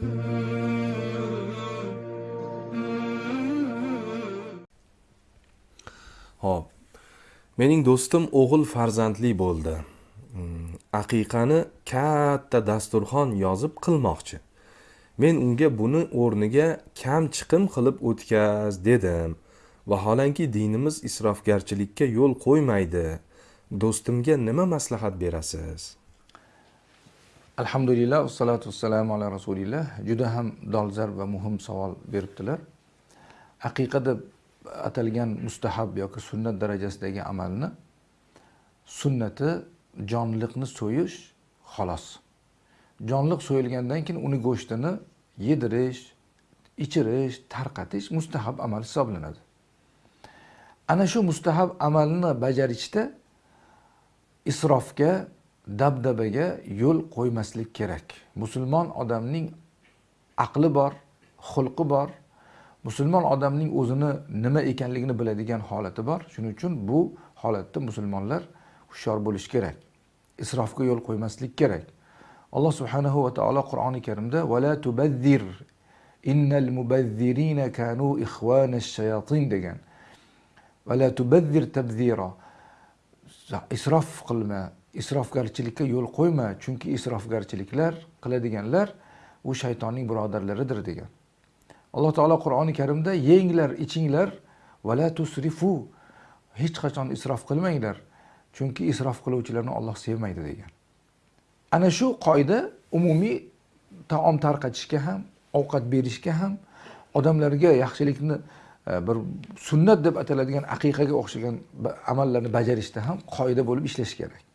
Hop. Mening do'stim o'g'il farzandli bo'ldi. Mm, aqiqani katta dasturxon yozib qilmoqchi. Men unga buni o'rniga kam chiqim qilib o'tkaz dedim. Vaholanki dinimiz isrofgarchilikka yo'l qo'ymaydi. Do'stimga nima maslahat berasiz? Alhamdulillah vassalatu vassalamu ala rasulillah. Juda ham dolzarb va muhim savol beribdilar. Aqiqa deb atalgan mustahab yoki sunnat darajasidagi amalni sunnati jonliqni so'yish xolos. Jonliq so'yilgandan keyin uni go'shtini yedirish ichirish tarqatish mustahab amal hisoblanadi. Ana shu mustahab amalni bajarishda isrofga dabdabaga yo'l qo'ymaslik kerak. Musulmon odamning aqli bor xulqi bor. Musulmon odamning o'zini nima ekanligini biladigan holati bor. Shuning uchun bu holatda musulmonlar hushyor bo'lishi kerak. Isrofga yo'l qo'ymaslik kerak. Alloh subhanahu va taolo qur'oni karimda vala tubazzir innal mubazzirina kanu ixvana shayatin degan. Vala tubazzir tabzira. Isrof qilma isrofgarchilikka yo'l qo'yma chunki isrofgarchiliklar qiladiganlar u shaytonning birodarlaridir degan. Alloh taolo qur'oni karimda yenglar ichinglar vala tusrifu. Hech qachon isrof qilmanglar chunki isrof qiluvchilarni olloh sevmaydi degan. Ana shu qoida umumiy taom tarqatishga ham ovqat berishga ham odamlarga yaxshilikni e, bir sunnat deb ataladigan aqiqaga o'xshagan amallarni bajarishda ham qoida bo'lib ishlashi kerak.